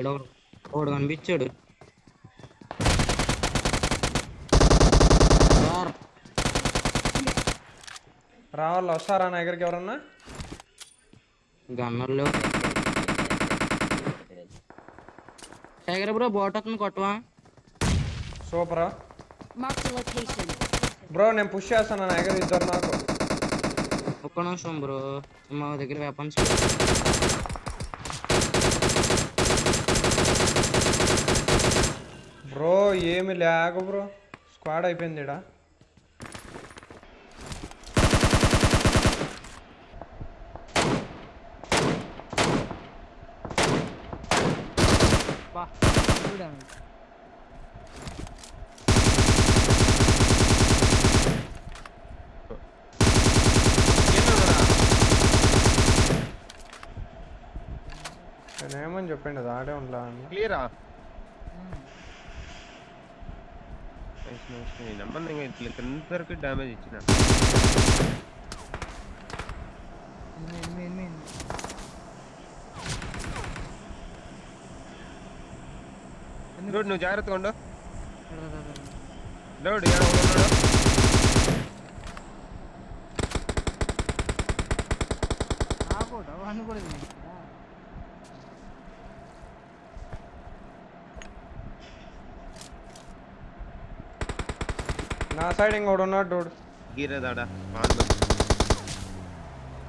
ఇక్కడ ఒకడు కనిపించాడు. రావాలా? వస్తారా నా దగ్గరికి ఎవరన్నా? గన్నర్లు టైగర్ బ్రో బోట్ అతను కొట్టవా? సూపరా. బ్రో నేను పుష్ చేస్తాను నా దగ్గర ఇద్దరు నాకు. ఒక్క నిమిషం బ్రో మా దగ్గర వెపన్స్ బ్రో ఏమి లేక బ్రో. స్క్వాడ్ అయిపోయింది ఇడా నేనేమని చెప్పండి అది ఆడే ఉండలా అని క్లియరా? నేను ఇట్లా కింద వరకు డ్యామేజ్ ఇచ్చిన డౌడ్ నువ్వు జాగ్రత్తగా ఉండు. రా, నా సైడ్ ఇంకోటి ఉన్నాడు డోడు గీరదాడా వాళ్ళు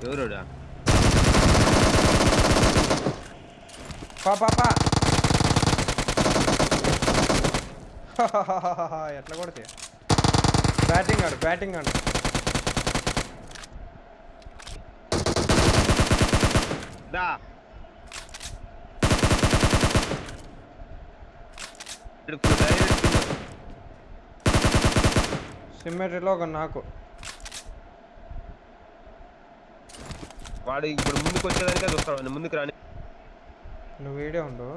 ఎవరోడా పా పా పా ఎట్లా కొడితే బ్యాటింగ్ ఆడు బ్యాటింగ్ ఆడు దా ఇప్పుడు డైరెక్ట్ సిమ్మెట్రీలో ఒక నాకు. వాడు ఇప్పుడు ముందుకు వచ్చేదానికే చూస్తాడు వాడిని ముందుకు రాని నువ్వు వీడియో ఉండు.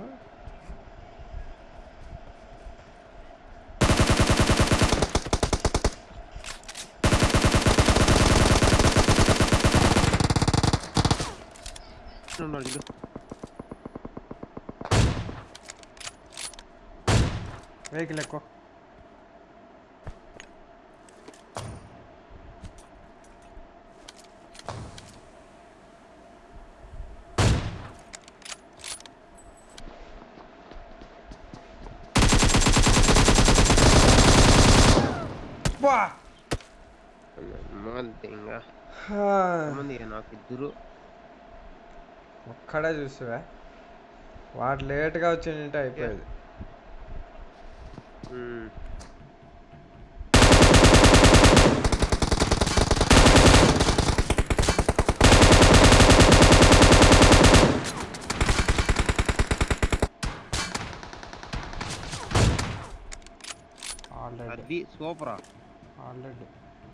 ఉన్నాడు చూడు. వెహికల్ ఎక్కువ. నాకు ఇద్దరు. ఒక్కడే చూస్తువే వాడు లేట్గా వచ్చిందంటే అయిపోయేది. అది సూపరా. already.